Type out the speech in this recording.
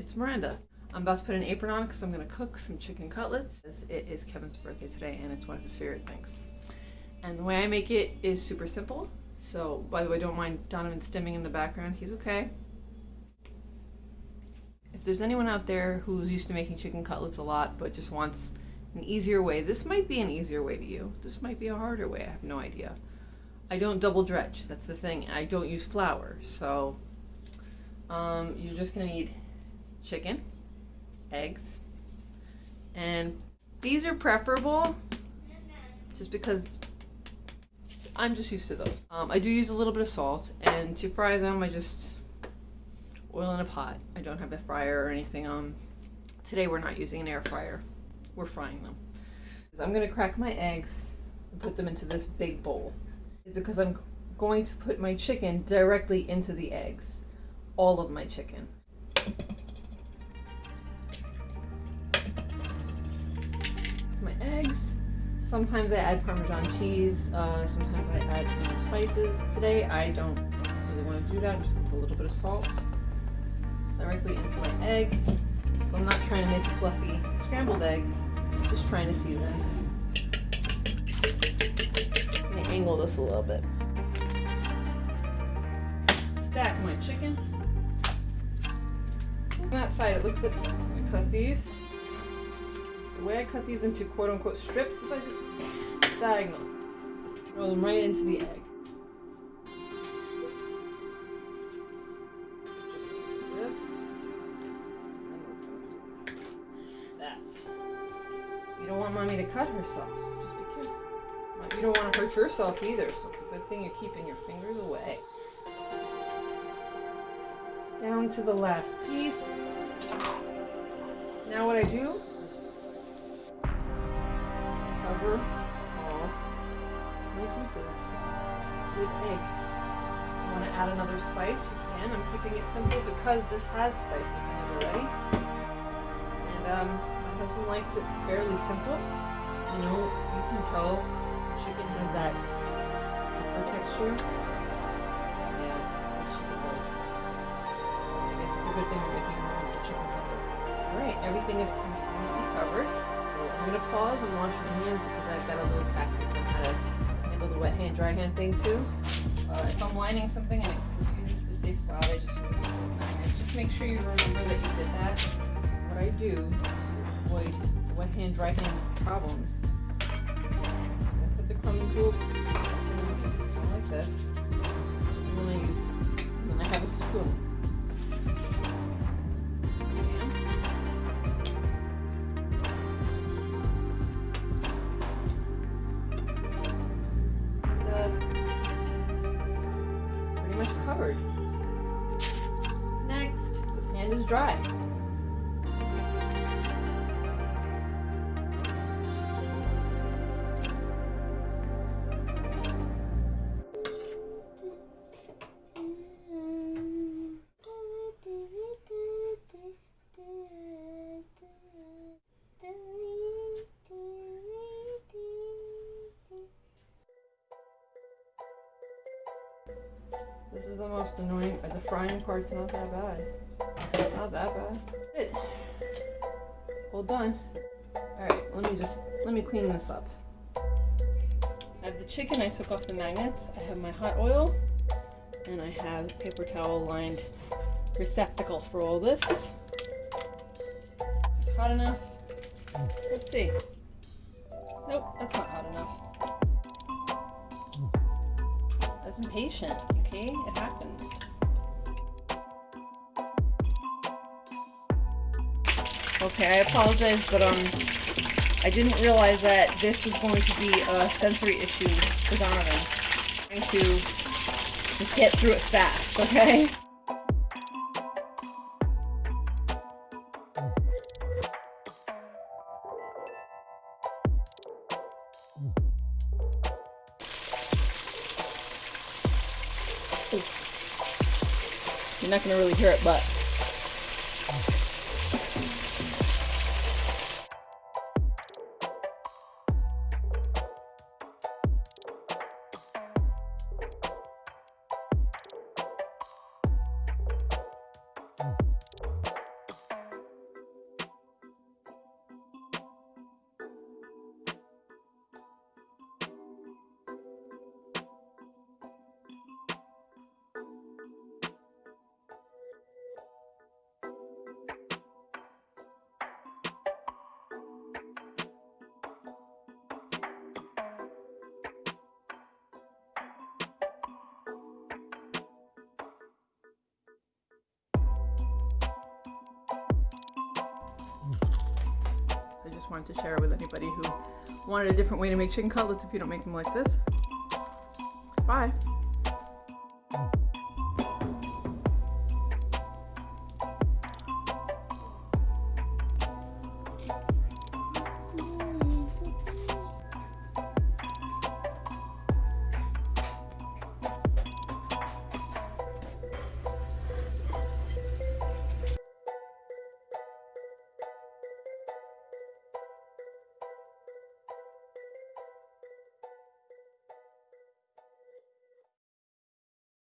it's Miranda. I'm about to put an apron on because I'm going to cook some chicken cutlets. It is Kevin's birthday today and it's one of his favorite things. And the way I make it is super simple. So, by the way, don't mind Donovan stimming in the background. He's okay. If there's anyone out there who's used to making chicken cutlets a lot but just wants an easier way, this might be an easier way to you. This might be a harder way. I have no idea. I don't double dredge. That's the thing. I don't use flour. So, um, you're just going to need chicken, eggs, and these are preferable just because I'm just used to those. Um, I do use a little bit of salt, and to fry them, I just oil in a pot. I don't have a fryer or anything. Um, today we're not using an air fryer. We're frying them. I'm gonna crack my eggs and put them into this big bowl. It's because I'm going to put my chicken directly into the eggs. All of my chicken. Sometimes I add Parmesan cheese. Uh, sometimes I add spices. Today I don't really want to do that. I'm just gonna put a little bit of salt directly into my egg. So I'm not trying to make a fluffy scrambled egg, just trying to season. Let me angle this a little bit. Stack my chicken. On that side, it looks like I'm gonna cut these. The way I cut these into quote unquote strips is I just diagonal. Roll them right into the egg. Just this. That. You don't want mommy to cut herself, so just be careful. You don't want to hurt yourself either, so it's a good thing you're keeping your fingers away. Down to the last piece. Now what I do cover all my pieces with egg. You want to add another spice, you can. I'm keeping it simple because this has spices in it already. And um, my husband likes it fairly simple. You know, you can tell chicken has that pepper texture. Yeah, chicken. I guess it's a good thing we're making chicken cutlets. Alright, everything is completely covered. I'm gonna pause and wash my hands because I've got a little tactic on how to handle the wet hand, dry hand thing too. Uh, if I'm lining something and it refuses to stay flat, I just move it. Just make sure you remember that you did that. What I do to avoid wet hand, dry hand problems. I put the crumb into a like this. And then I use, then I have a spoon. Is dry. This is the most annoying, But the frying part's not that bad. Not that bad. Good. All done. Alright, let me just, let me clean this up. I have the chicken, I took off the magnets. I have my hot oil. And I have paper towel lined receptacle for all this. It's hot enough. Let's see. Nope, that's not hot enough. I was impatient, okay? It happens. Okay, I apologize, but um, I didn't realize that this was going to be a sensory issue for Donovan. I'm trying to just get through it fast, okay? You're not gonna really hear it, but wanted to share it with anybody who wanted a different way to make chicken cutlets if you don't make them like this. Bye.